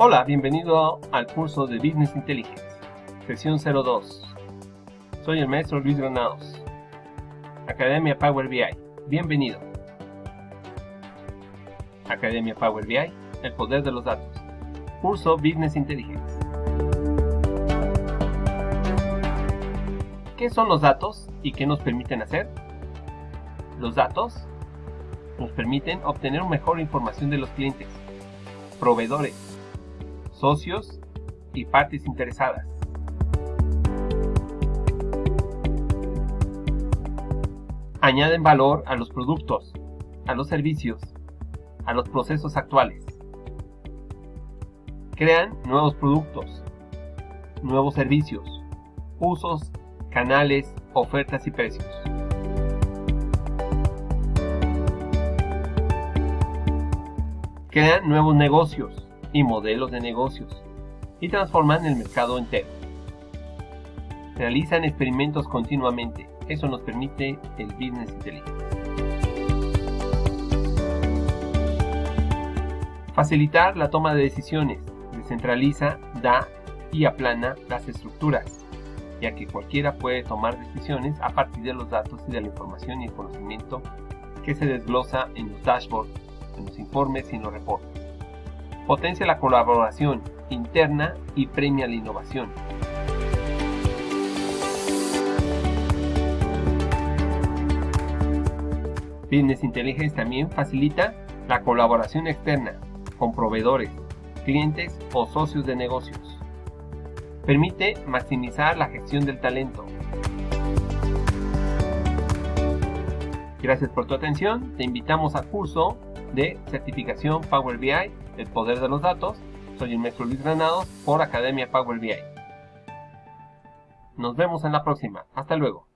Hola, bienvenido al curso de Business Intelligence, sesión 02. Soy el maestro Luis Granados, Academia Power BI. Bienvenido. Academia Power BI, el poder de los datos. Curso Business Intelligence. ¿Qué son los datos y qué nos permiten hacer? Los datos nos permiten obtener mejor información de los clientes, proveedores, socios y partes interesadas. Añaden valor a los productos, a los servicios, a los procesos actuales. Crean nuevos productos, nuevos servicios, usos, canales, ofertas y precios. Crean nuevos negocios, y modelos de negocios y transforman el mercado entero. Realizan experimentos continuamente. Eso nos permite el Business Intelligence. Facilitar la toma de decisiones. Descentraliza, da y aplana las estructuras, ya que cualquiera puede tomar decisiones a partir de los datos y de la información y el conocimiento que se desglosa en los dashboards, en los informes y en los reportes potencia la colaboración interna y premia la innovación. Business Intelligence también facilita la colaboración externa con proveedores, clientes o socios de negocios. Permite maximizar la gestión del talento. Gracias por tu atención. Te invitamos al curso de certificación Power BI el poder de los datos. Soy el maestro Luis Granados por Academia Power BI. Nos vemos en la próxima. Hasta luego.